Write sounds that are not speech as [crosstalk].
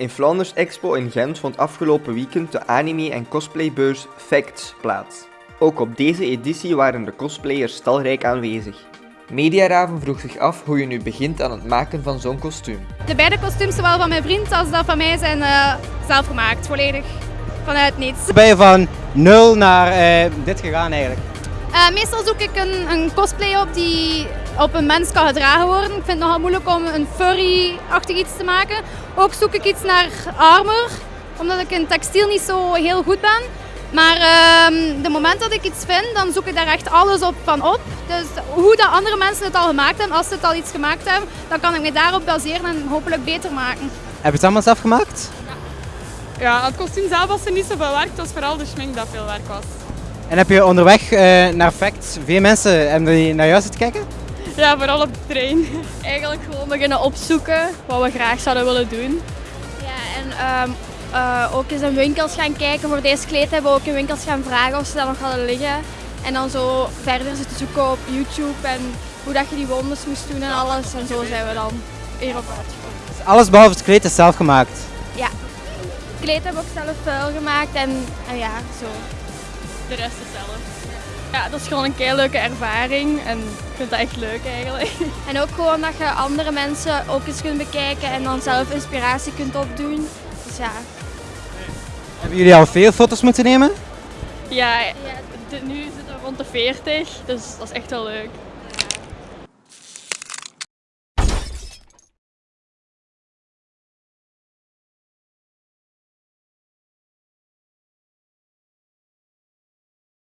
In Flanders Expo in Gent vond afgelopen weekend de anime- en cosplaybeurs Facts plaats. Ook op deze editie waren de cosplayers talrijk aanwezig. Mediaraven vroeg zich af hoe je nu begint aan het maken van zo'n kostuum. De beide kostuums, zowel van mijn vriend als dat van mij, zijn uh, zelf gemaakt. Volledig vanuit niets. Ben je van nul naar uh, dit gegaan eigenlijk? Uh, meestal zoek ik een, een, cosplay op die op een mens kan gedragen worden. Ik vind het nogal moeilijk om een furry-achtig iets te maken. Ook zoek ik iets naar armor, omdat ik in textiel niet zo heel goed ben. Maar uh, de moment dat ik iets vind, dan zoek ik daar echt alles op van op. Dus hoe dat andere mensen het al gemaakt hebben, als ze het al iets gemaakt hebben, dan kan ik me daarop baseren en hopelijk beter maken. Heb je het allemaal zelf gemaakt? Ja, ja het kostuum zelf was er niet zoveel werk, het was vooral de schmink dat veel werk was. En heb je onderweg uh, naar Facts veel mensen hebben die naar jou zitten kijken? Ja, vooral op de trein. Eigenlijk gewoon beginnen opzoeken wat we graag zouden willen doen. Ja, en um, uh, ook eens in winkels gaan kijken. Voor deze kleed hebben we ook in winkels gaan vragen of ze dat nog hadden liggen. En dan zo verder zitten zoeken op YouTube en hoe dat je die wonders moest doen en alles. En zo zijn we dan hierop uitgekomen. Dus alles behalve het kleed is zelf gemaakt? Ja. Het kleed hebben we ook zelf vuil gemaakt en, en ja, zo. De rest is zelf. Ja, dat is gewoon een keer leuke ervaring en ik vind het echt leuk eigenlijk. [laughs] En ook gewoon dat je andere mensen ook eens kunt bekijken en dan zelf inspiratie kunt opdoen. Dus ja. Hebben jullie al veel foto's moeten nemen? Ja, nu zitten we rond de 40, dus dat is echt wel leuk.